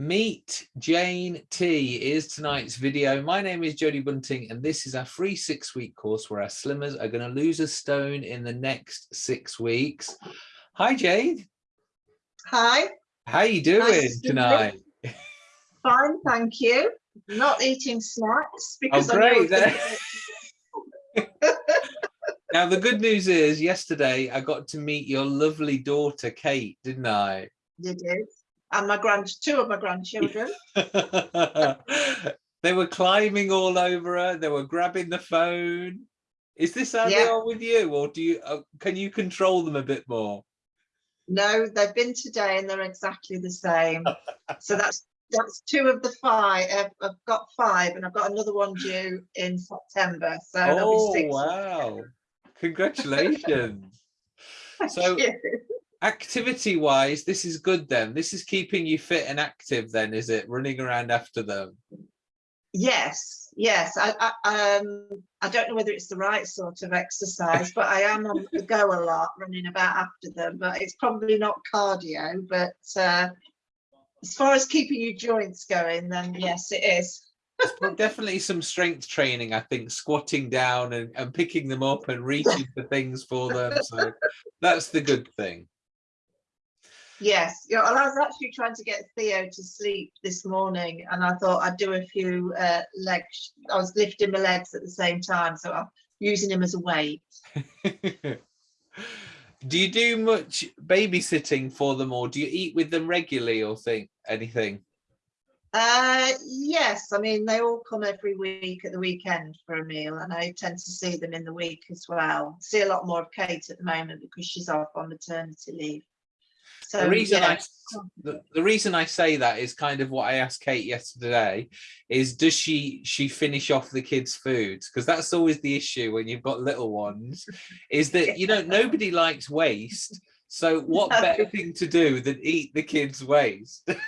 Meet Jane T is tonight's video. My name is Jodie Bunting and this is our free six week course where our slimmers are going to lose a stone in the next six weeks. Hi Jane. Hi. How you doing nice to tonight? Fine, thank you. Not eating snacks oh, because oh, great. now the good news is yesterday I got to meet your lovely daughter Kate, didn't I? You did and my grand two of my grandchildren. they were climbing all over her. They were grabbing the phone. Is this how yeah. they are with you, or do you uh, can you control them a bit more? No, they've been today and they're exactly the same. so that's that's two of the five. I've, I've, got five, and I've got another one due in September. So oh wow! Congratulations. so you activity wise this is good then. This is keeping you fit and active then is it? Running around after them? Yes yes. I i, um, I don't know whether it's the right sort of exercise but i am on the go a lot running about after them but it's probably not cardio but uh, as far as keeping your joints going then yes it is. Definitely some strength training i think squatting down and, and picking them up and reaching for things for them so that's the good thing Yes, I was actually trying to get Theo to sleep this morning and I thought I'd do a few uh, legs. I was lifting my legs at the same time, so I'm using him as a weight. do you do much babysitting for them or do you eat with them regularly or think anything? Uh, yes, I mean, they all come every week at the weekend for a meal and I tend to see them in the week as well. See a lot more of Kate at the moment because she's off on maternity leave. So the reason yeah. I the, the reason I say that is kind of what I asked Kate yesterday is does she she finish off the kids' food Because that's always the issue when you've got little ones, is that you know nobody likes waste. So what better thing to do than eat the kids' waste?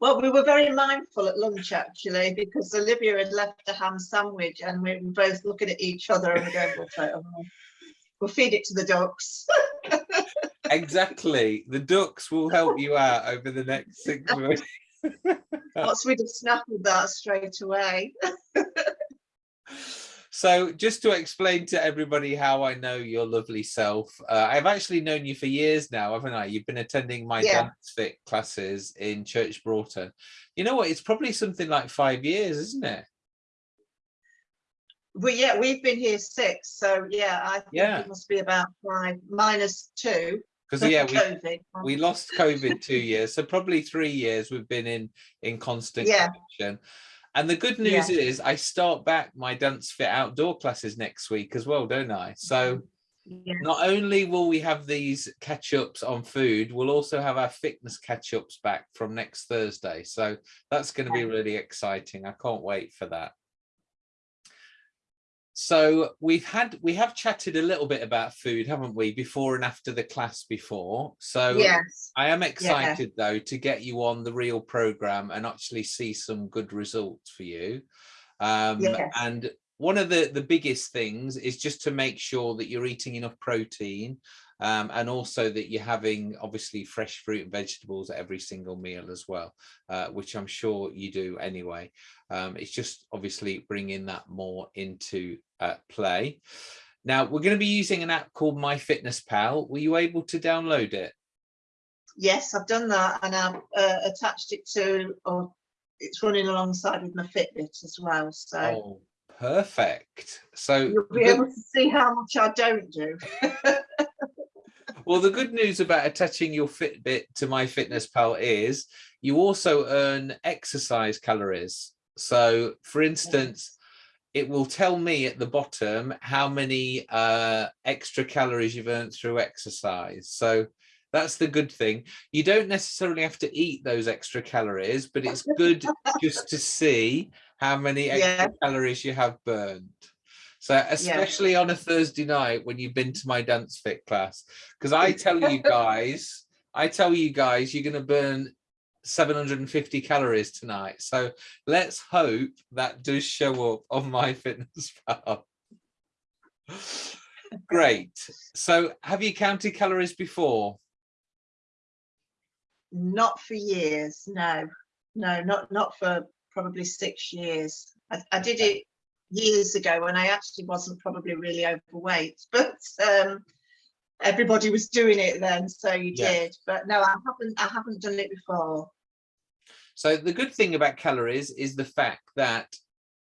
Well, we were very mindful at lunch actually because Olivia had left a ham sandwich and we were both looking at each other and we're going, we'll, we'll feed it to the ducks. exactly. The ducks will help you out over the next six months. Once we'd have snaffled that straight away. so just to explain to everybody how I know your lovely self, uh, I've actually known you for years now, haven't I? You've been attending my yeah. dance fit classes in Church Broughton. You know what? It's probably something like five years, isn't it? Well, yeah, we've been here six, so yeah, I think yeah. it must be about five minus two because yeah we, we lost covid two years so probably three years we've been in in constant yeah. connection and the good news yeah. is i start back my dance fit outdoor classes next week as well don't i? So mm-hmm. yeah. not only will we have these catch-ups on food we'll also have our fitness catch-ups back from next thursday. So that's going to be really exciting. I can't wait for that so we've had we have chatted a little bit about food haven't we before and after the class before so yes i am excited yeah. though to get you on the real program and actually see some good results for you um yes. and one of the the biggest things is just to make sure that you're eating enough protein um, and also that you're having obviously fresh fruit and vegetables at every single meal as well, uh, which I'm sure you do anyway. Um, it's just obviously bringing that more into uh, play. Now we're going to be using an app called MyFitnessPal. Were you able to download it? Yes, I've done that and I've uh, attached it to, or it's running alongside with my Fitbit as well. So. Oh, perfect. So you'll be able to see how much I don't do. well, the good news about attaching your Fitbit to MyFitnessPal is you also earn exercise calories. So for instance, it will tell me at the bottom how many uh, extra calories you've earned through exercise. So that's the good thing. You don't necessarily have to eat those extra calories, but it's good just to see how many extra yeah. calories you have burned. So especially yeah. on a Thursday night when you've been to my dance fit class, because I tell you guys, I tell you guys, you're going to burn 750 calories tonight. So let's hope that does show up on my fitness pal. Great. So have you counted calories before? Not for years, no, no, not not for probably six years. I, I did it years ago when I actually wasn't probably really overweight, but um, everybody was doing it then, so you Yeah. did. But no, I haven't. I haven't done it before. So the good thing about calories is the fact that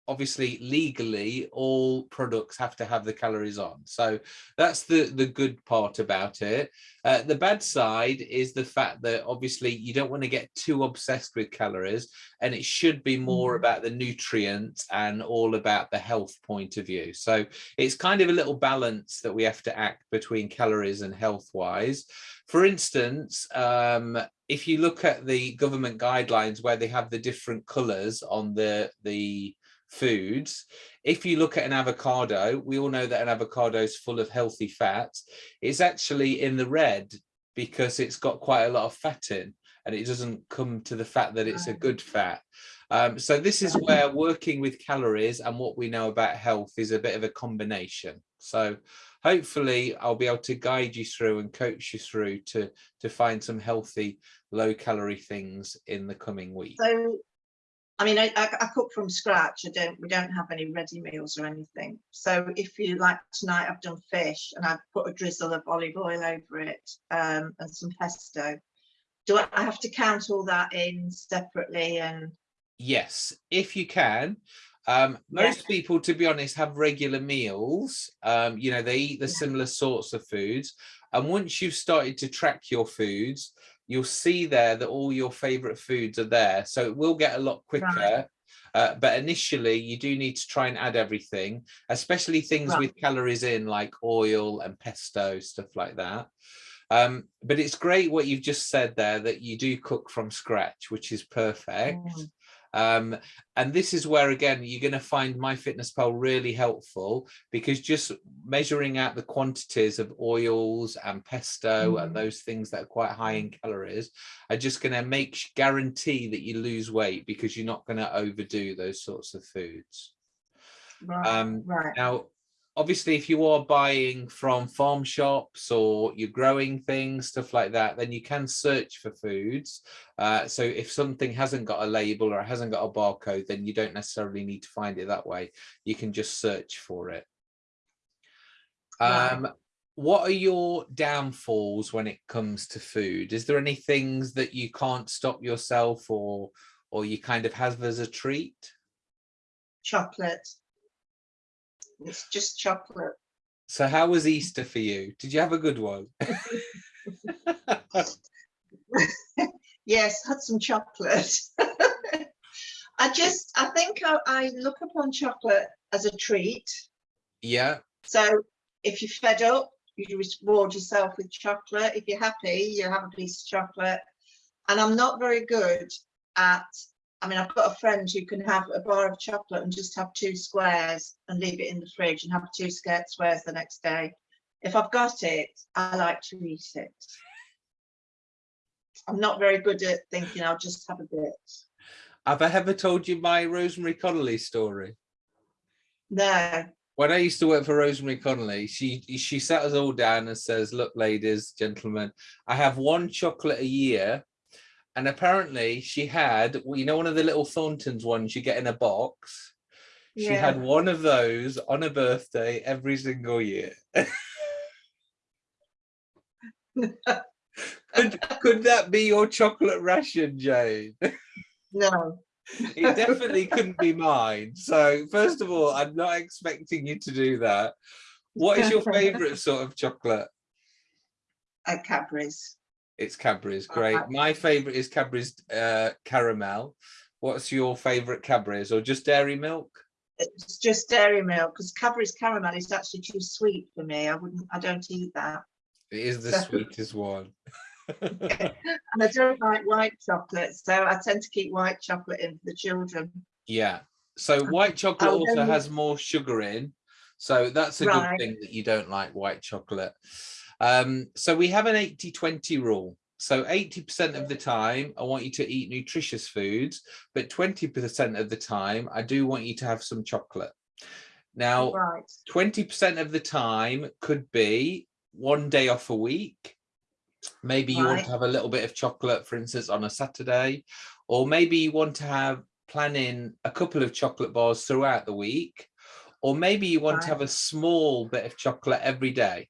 obviously legally all products have to have the calories on. So that's the, the good part about it. Uh, the bad side is the fact that obviously you don't want to get too obsessed with calories and it should be more Mhm. about the nutrients and all about the health point of view. So it's kind of a little balance that we have to act between calories and health wise. For instance, um, if you look at the government guidelines where they have the different colors on the the foods. If you look at an avocado we all know that an avocado is full of healthy fats it's actually in the red because it's got quite a lot of fat in and it doesn't come to the fact that it's a good fat. Um, so this is where working with calories and what we know about health is a bit of a combination. So hopefully I'll be able to guide you through and coach you through to to find some healthy low calorie things in the coming week. So, I mean, I, I, I cook from scratch. I don't. We don't have any ready meals or anything. So, if you like tonight, I've done fish and I've put a drizzle of olive oil over it um, and some pesto. Do I, I have to count all that in separately? And Yes, if you can. Um, Yeah. most people, to be honest, have regular meals. Um, you know, they eat the Yeah. similar sorts of foods. And once you've started to track your foods, you'll see there that all your favorite foods are there. So it will get a lot quicker. Uh, but initially, you do need to try and add everything, especially things Right. with calories in, like oil and pesto, stuff like that. Um, but it's great what you've just said there that you do cook from scratch, which is perfect. Mm. Um, and this is where, again, you're going to find MyFitnessPal really helpful because just measuring out the quantities of oils and pesto and Mhm. those things that are quite high in calories are just going to make guarantee that you lose weight because you're not going to overdo those sorts of foods. right, Um, right. Now, obviously, if you are buying from farm shops or you're growing things, stuff like that, then you can search for foods. Uh, so if something hasn't got a label or it hasn't got a barcode, then you don't necessarily need to find it that way. You can just search for it. Um, what are your downfalls when it comes to food? Is there any things that you can't stop yourself or or you kind of have as a treat? Chocolate. It's just chocolate. So how was Easter for you? Did you have a good one? Yes, had some chocolate. I just, I think I, I look upon chocolate as a treat. yeah, So if you're fed up, you reward yourself with chocolate. If you're happy, you have a piece of chocolate. And I'm not very good at, I mean, I've got a friend who can have a bar of chocolate and just have two squares and leave it in the fridge and have two squares the next day. If I've got it, I like to eat it. I'm not very good at thinking I'll just have a bit. have I ever told you my Rosemary Conley story? No, When I used to work for Rosemary Conley, she she sat us all down and says, "Look, ladies, gentlemen, I have one chocolate a year." And apparently she had, well, you know, one of the little Thorntons ones you get in a box. She had one of those on her birthday every single year. could, could that be your chocolate ration, Jane? no. it definitely couldn't be mine. So first of all, I'm not expecting you to do that. What is your favorite sort of chocolate? At Cadbury's. It's Cadbury's, great. My favorite is Cadbury's uh, caramel. What's your favorite Cadbury's or just dairy milk? It's just dairy milk because Cadbury's caramel is actually too sweet for me. I wouldn't, I don't eat that. It is the So- sweetest one. And I don't like white chocolate, so I tend to keep white chocolate in for the children. yeah. So white chocolate I'll also has more sugar in. So that's a Right. good thing that you don't like white chocolate. Um, so we have an 80-20 rule. So 80% of the time, I want you to eat nutritious foods, but 20% of the time, I do want you to have some chocolate. Now, 20% of the time could be one day off a week. Maybe you want to have a little bit of chocolate, for instance, on a Saturday, or maybe you want to have planning a couple of chocolate bars throughout the week, or maybe you want to have a small bit of chocolate every day.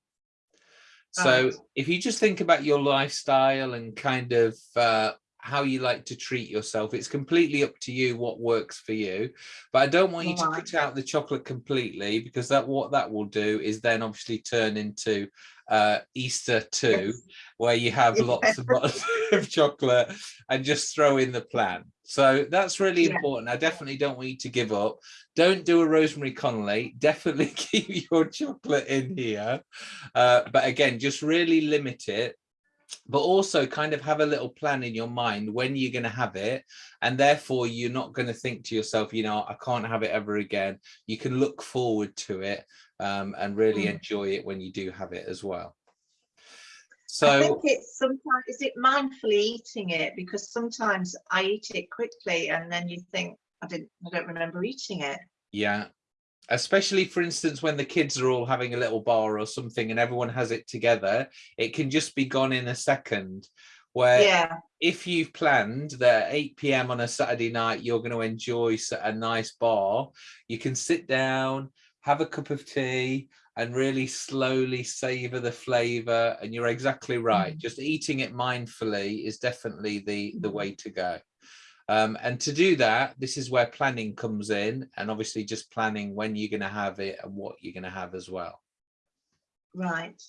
So if you just think about your lifestyle and kind of uh, how you like to treat yourself, it's completely up to you what works for you. But I don't want you to cut out the chocolate completely because that what that will do is then obviously turn into uh, Easter too, Yes. where you have Yeah. lots and lots of chocolate and just throw in the plan. So that's really Yeah. important. I definitely don't want you to give up. Don't do a rosemary Conley. Definitely keep your chocolate in here. Uh, but again, just really limit it but also kind of have a little plan in your mind when you're going to have it and therefore you're not going to think to yourself you know i can't have it ever again you can look forward to it um, and really Mm. enjoy it when you do have it as well so think it's sometimes, is it mindfully eating it? Because sometimes I eat it quickly and then you think, I didn't, I don't remember eating it. yeah especially for instance when the kids are all having a little bar or something and everyone has it together it can just be gone in a second where Yeah, if you've planned that 8 p.m. on a Saturday night, you're going to enjoy a nice bar, you can sit down, have a cup of tea, and really slowly savor the flavor. And you're exactly right. Mm. Just eating it mindfully is definitely the, the Mm. way to go. Um, and to do that, this is where planning comes in, and obviously just planning when you're going to have it and what you're going to have as well. right.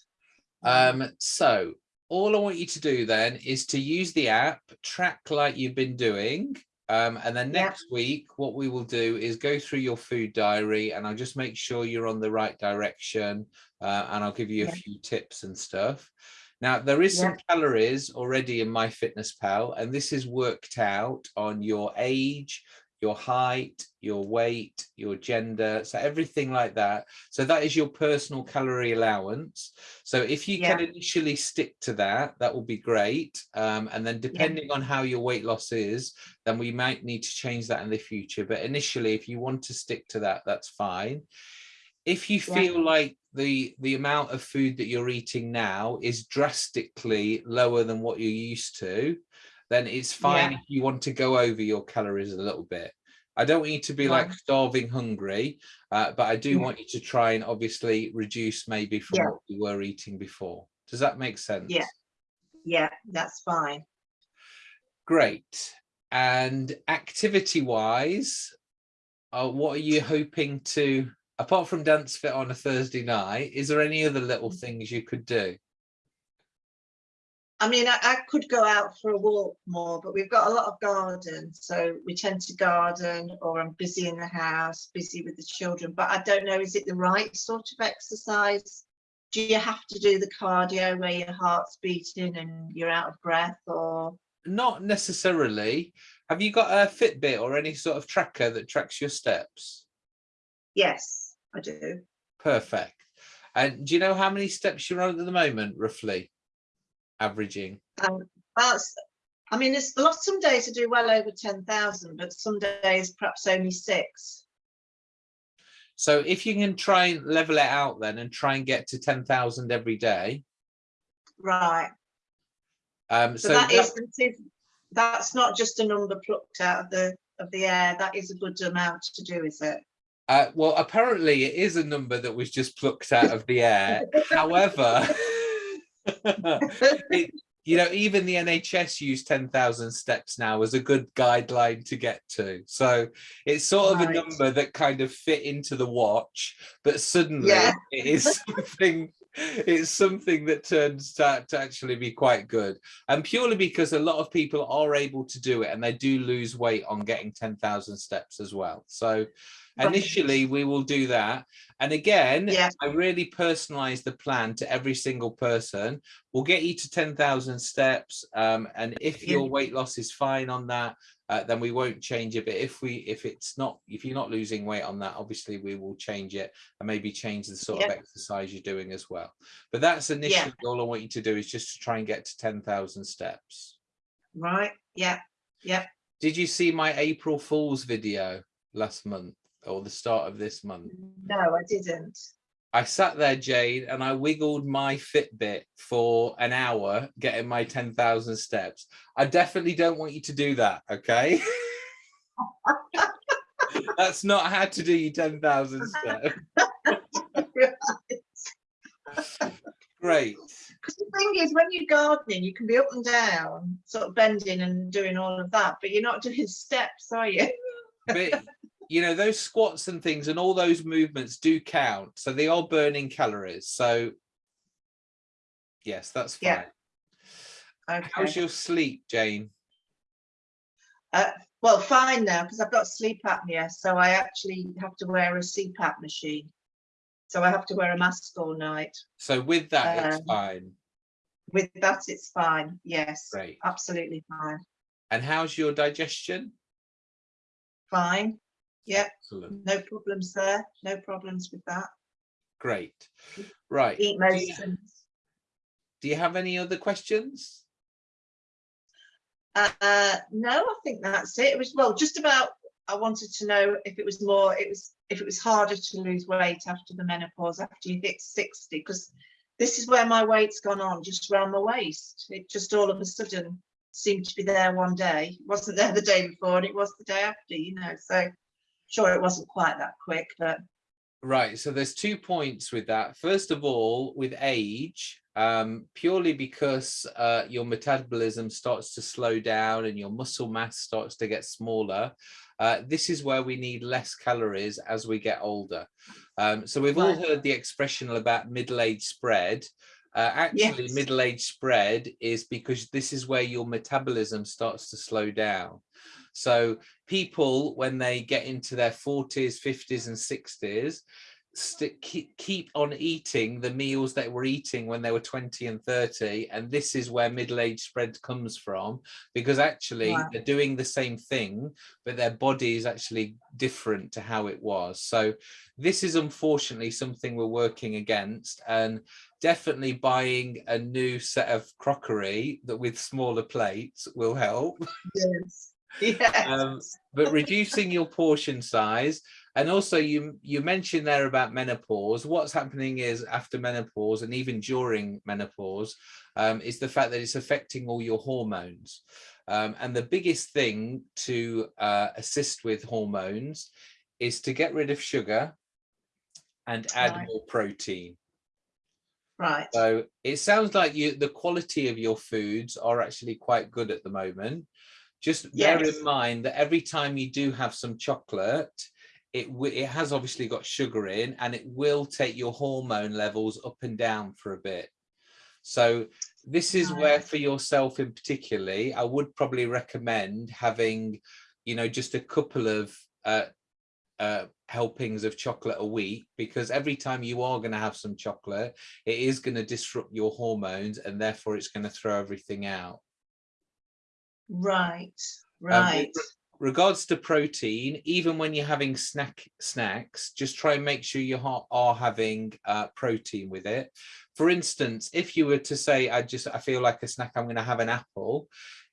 Um, so all I want you to do then is to use the app, track like you've been doing. Um, and then Yeah. next week, what we will do is go through your food diary and I'll just make sure you're on the right direction. Uh, and I'll give you a few tips and stuff. Now, there is some calories already in MyFitnessPal, and this is worked out on your age, your height, your weight, your gender, so everything like that. So that is your personal calorie allowance. So if you can initially stick to that, that will be great. Um, and then depending on how your weight loss is, then we might need to change that in the future. But initially, if you want to stick to that, that's fine. If you Yeah. feel like the the amount of food that you're eating now is drastically lower than what you're used to, then it's fine Yeah. if you want to go over your calories a little bit. I don't want you to be like starving hungry, uh, but I do Yeah. want you to try and obviously reduce maybe from Yeah. what you were eating before. Does that make sense? Yeah. Yeah, that's fine. Great. And activity wise, uh, what are you hoping to, apart from dance fit on a Thursday night, is there any other little Mm. things you could do? I mean, I, I could go out for a walk more, but we've got a lot of garden, so we tend to garden or I'm busy in the house, busy with the children, but I don't know, is it the right sort of exercise? Do you have to do the cardio where your heart's beating and you're out of breath or? Not necessarily. Have you got a Fitbit or any sort of tracker that tracks your steps? Yes, I do. Perfect. And do you know how many steps you're on at the moment, roughly? Averaging. Um, well, I mean, it's a lot, some days I do well over 10,000, but some days perhaps only six. So if you can try and level it out then and try and get to 10,000 every day. Right. Um, So so that that- is, that is- that's not just a number plucked out of the, of the air. That is a good amount to do, is it? Uh, well, apparently it is a number that was just plucked out of the air. However, it, you know, even the NHS use 10,000 steps now as a good guideline to get to. So it's sort of a number that kind of fit into the watch, but suddenly Yeah. it is something. It's something that turns out to actually be quite good, and purely because a lot of people are able to do it, and they do lose weight on getting ten thousand steps as well. So, initially we will do that and again Yeah. i really personalize the plan to every single person we'll get you to 10,000 steps um, and if your weight loss is fine on that uh, then we won't change it but if we if it's not if you're not losing weight on that obviously we will change it and maybe change the sort of exercise you're doing as well but that's initially all i want you to do is just to try and get to 10,000 steps Right. Yeah. Yeah. did you see my april fool's video last month or the start of this month No, I didn't. I sat there, Jade, and I wiggled my Fitbit for an hour, getting my 10,000 steps. I definitely don't want you to do that, okay? That's not how to do your 10,000 steps. Great. Because the thing is, when you're gardening, you can be up and down, sort of bending and doing all of that, but you're not doing steps, are you? But you know, those squats and things and all those movements do count. So they are burning calories. So yes, that's fine. Yeah. Okay. How's your sleep, Jane? Uh, well, fine now because I've got sleep apnea, so I actually have to wear a CPAP machine. So I have to wear a mask all night. So with that, it's Um, fine. With that, it's fine. Yes, Great. absolutely fine. And how's your digestion? Fine. Yeah, Excellent. no problems there. No problems with that. Great. Right. Eat Do you, do you have any other questions? Uh, no, I think that's it. It was well, just about. I wanted to know if it was more. It was if it was harder to lose weight after the menopause after you hit sixty, because this is where my weight's gone on, just around my waist. It just all of a sudden seemed to be there one day. It wasn't there the day before, and it was the day after. You know, so sure it wasn't quite that quick, but Right, so there's two points with that. First of all, with age, um, purely because uh, your metabolism starts to slow down and your muscle mass starts to get smaller, uh, this is where we need less calories as we get older. Um, so we've all heard the expression about middle age spread. Uh, actually, Yes. middle age spread is because this is where your metabolism starts to slow down. So people, when they get into their 40s, 50s and 60s, stick, keep, keep on eating the meals they were eating when they were 20 and 30. And this is where middle age spread comes from, because actually Right. they're doing the same thing, but their body is actually different to how it was. So this is unfortunately something we're working against and definitely buying a new set of crockery that with smaller plates will help. Yes, yes. um, but reducing your portion size. And also you you mentioned there about menopause. What's happening is after menopause and even during menopause um, is the fact that it's affecting all your hormones. Um, and the biggest thing to uh, assist with hormones is to get rid of sugar and add Right. more protein right. so it sounds like you the quality of your foods are actually quite good at the moment. Just bear Yes. in mind that every time you do have some chocolate, it it has obviously got sugar in and it will take your hormone levels up and down for a bit. So this is where for yourself in particularly, I would probably recommend having, you know, just a couple of uh, uh, helpings of chocolate a week because every time you are going to have some chocolate, it is going to disrupt your hormones and therefore it's going to throw everything out. Right, Um, right. with regards to protein, even when you're having snack snacks, just try and make sure you are having uh, protein with it. For instance, if you were to say, I just I feel like a snack, I'm going to have an apple.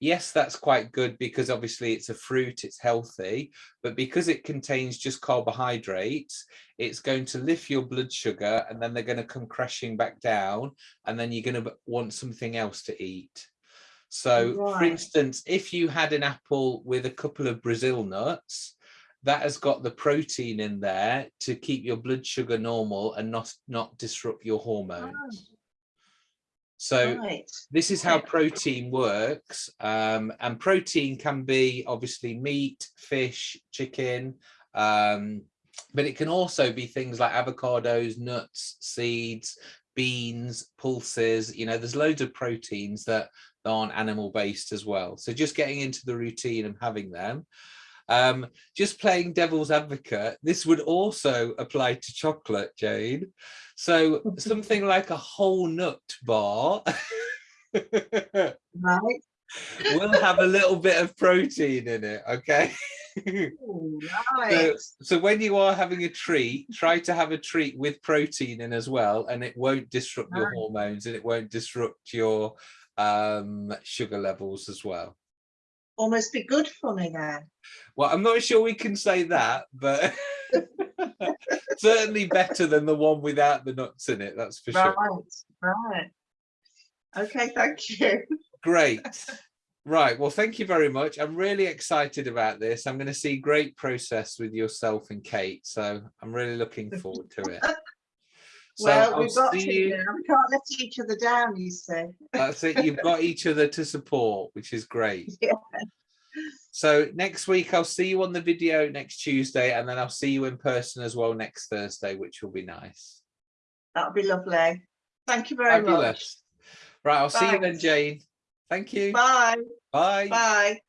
Yes, that's quite good because obviously it's a fruit, it's healthy, but because it contains just carbohydrates, it's going to lift your blood sugar and then they're going to come crashing back down and then you're going to want something else to eat. So for instance, if you had an apple with a couple of Brazil nuts, that has got the protein in there to keep your blood sugar normal and not, not disrupt your hormones. So Right, this is how protein works. Um, and protein can be obviously meat, fish, chicken, um, but it can also be things like avocados, nuts, seeds, beans, pulses. You know, there's loads of proteins that aren't animal based as well. So just getting into the routine and having them. Um, just playing devil's advocate, this would also apply to chocolate, Jane. So something like a whole nut bar right. will have a little bit of protein in it, okay? So, so when you are having a treat, try to have a treat with protein in as well, and it won't disrupt your hormones and it won't disrupt your um, sugar levels as well. Almost be good for me then. Well, I'm not sure we can say that, but Certainly better than the one without the nuts in it, that's for Right, sure. right. Okay, thank you. Great. Right, well, thank you very much. I'm really excited about this. I'm going to see great process with yourself and Kate, so I'm really looking forward to it. So Well, I'll we've got to, you. now. we can't let each other down, you see. That's it. You've got each other to support, which is great. Yeah. So next week I'll see you on the video next Tuesday, and then I'll see you in person as well next Thursday, which will be nice. That'll be lovely. Thank you very much. Right, I'll see you then, Jane. Thank you. Bye, Bye. bye.